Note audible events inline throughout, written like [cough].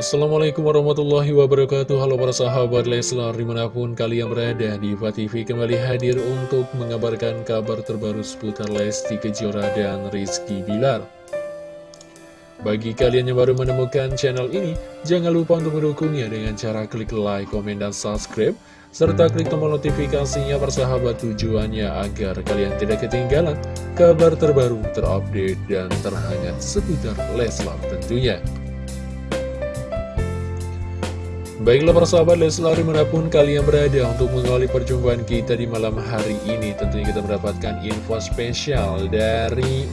Assalamualaikum warahmatullahi wabarakatuh. Halo para sahabat Leslar di mana pun kalian berada Diva TV kembali hadir untuk mengabarkan kabar terbaru seputar Lesti Kejora dan Rizky Bilar. Bagi kalian yang baru menemukan channel ini Jangan lupa untuk mendukungnya dengan cara klik like, komen, dan subscribe Serta klik tombol notifikasinya persahabat tujuannya agar kalian tidak ketinggalan Kabar terbaru, terupdate, dan terhangat seputar Leslar tentunya Baiklah persahabat Leslar di mana pun kalian berada untuk mengawali perjumpaan kita di malam hari ini Tentunya kita mendapatkan info spesial dari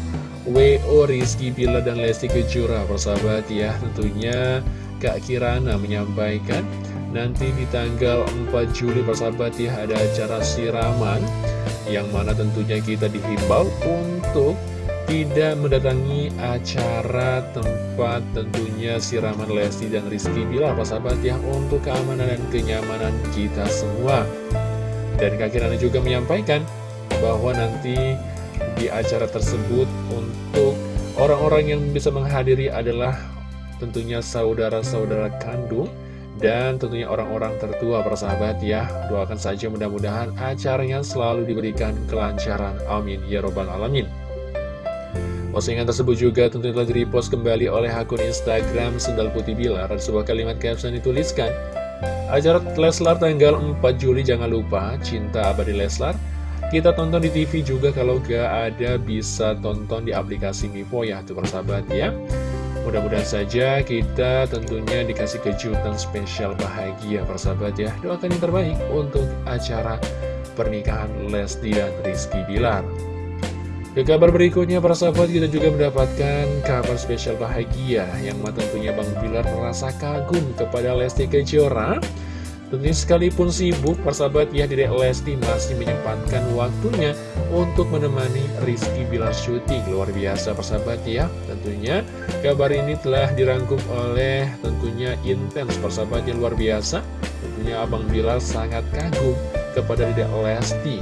W.O. Rizky Bila dan Lesti Kejora persahabat ya Tentunya Kak Kirana menyampaikan Nanti di tanggal 4 Juli persahabat ya ada acara siraman Yang mana tentunya kita dihimbau untuk tidak mendatangi acara tempat tentunya siraman Lesti dan Rizky Bila apa sahabat ya untuk keamanan dan kenyamanan kita semua. Dan Kak Kirana juga menyampaikan bahwa nanti di acara tersebut untuk orang-orang yang bisa menghadiri adalah tentunya saudara-saudara kandung dan tentunya orang-orang tertua persahabat ya. Doakan saja mudah-mudahan acaranya selalu diberikan kelancaran. Amin. Ya robbal alamin Postingan tersebut juga tentunya telah di-repost kembali oleh akun Instagram Sendal Putih Bilar. Ada sebuah kalimat caption dituliskan, Acara Leslar tanggal 4 Juli jangan lupa, Cinta Abadi Leslar. Kita tonton di TV juga kalau gak ada bisa tonton di aplikasi Mipo ya, tuh persahabat ya. Mudah-mudahan saja kita tentunya dikasih kejutan spesial bahagia persahabat ya. Doakan yang terbaik untuk acara pernikahan Lesti dan Rizky Bilar. Ke kabar berikutnya para sahabat kita juga mendapatkan kabar spesial bahagia yang tentunya Bang Bilar merasa kagum kepada Lesti Kejora. Tentunya sekalipun sibuk para sahabat ya Dedek Lesti masih menyempatkan waktunya untuk menemani Rizky Bilar syuting luar biasa persahabat ya. Tentunya kabar ini telah dirangkum oleh tentunya intens persahabat yang luar biasa. Tentunya Abang Bilar sangat kagum kepada Dedek Lesti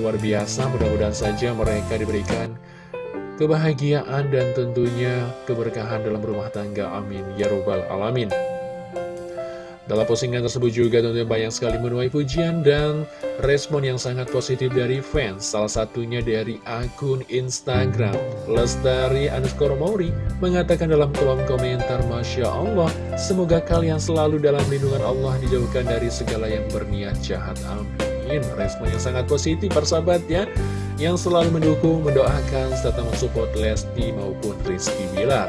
luar biasa mudah-mudahan saja mereka diberikan kebahagiaan dan tentunya keberkahan dalam rumah tangga amin ya robbal alamin dalam postingan tersebut juga tentunya banyak sekali menuai pujian dan respon yang sangat positif dari fans. Salah satunya dari akun Instagram. Lestari underscore Mauri mengatakan dalam kolom komentar, Masya Allah, semoga kalian selalu dalam lindungan Allah dijauhkan dari segala yang berniat jahat. Amin Respon yang sangat positif persahabat ya. Yang selalu mendukung, mendoakan, serta mensupport Lesti maupun Rizky Bilar.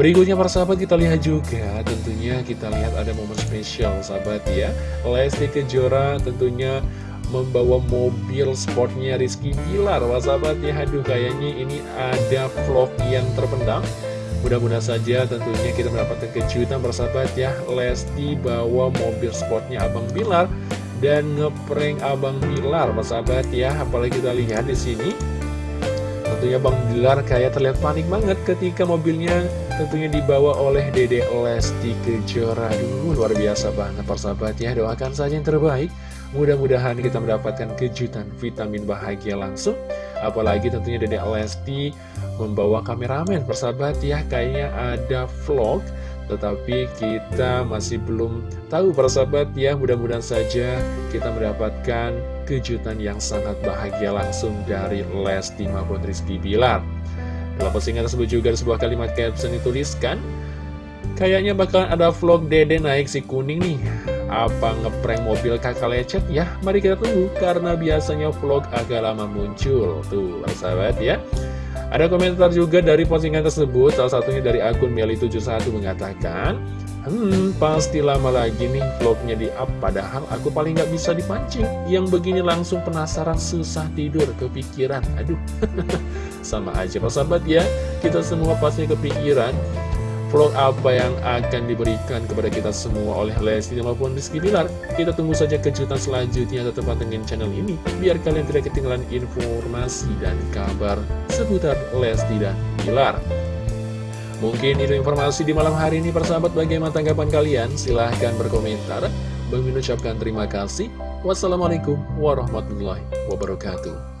Berikutnya persahabat kita lihat juga. Tentunya kita lihat ada momen spesial sahabat ya. Lesti Kejora tentunya membawa mobil sportnya Rizky Bilar. Wah sahabat ya. Aduh kayaknya ini ada vlog yang terpendam. Mudah-mudahan saja tentunya kita mendapatkan kejutan persahabat ya. Lesti bawa mobil sportnya Abang Bilar dan ngeprank Abang Bilar, Mas sahabat ya. Apalagi kita lihat di sini, tentunya Bang Bilar kayak terlihat panik banget ketika mobilnya tentunya dibawa oleh Dede Lesti Kejora. Duh, luar biasa banget persahabat ya. Doakan saja yang terbaik. Mudah-mudahan kita mendapatkan kejutan vitamin bahagia langsung. Apalagi tentunya Dede Lesti membawa kameramen persahabat ya. Kayaknya ada vlog tetapi kita masih belum tahu persahabat ya. Mudah-mudahan saja kita mendapatkan kejutan yang sangat bahagia langsung dari Lesti maupun Rizky Bilar. Dalam postingan tersebut juga ada sebuah kalimat caption dituliskan Kayaknya bakalan ada vlog dede naik si kuning nih. Apa ngeprank mobil kakak lecet ya? Mari kita tunggu karena biasanya vlog agak lama muncul. Tuh persahabat ya ada komentar juga dari postingan tersebut, salah satunya dari akun Meli71 mengatakan, Hmm, pasti lama lagi nih vlognya di up, padahal aku paling nggak bisa dipancing. Yang begini langsung penasaran, susah tidur, kepikiran. Aduh, [laughs] sama aja sahabat ya, kita semua pasti kepikiran vlog apa yang akan diberikan kepada kita semua oleh Lesti maupun Rizky Bilar. Kita tunggu saja kejutan selanjutnya tetap pantengin channel ini, biar kalian tidak ketinggalan informasi dan kabar seputar Lesti dan Bilar. Mungkin itu informasi di malam hari ini persahabat bagaimana tanggapan kalian? Silahkan berkomentar. Bang ucapkan terima kasih. Wassalamualaikum warahmatullahi wabarakatuh.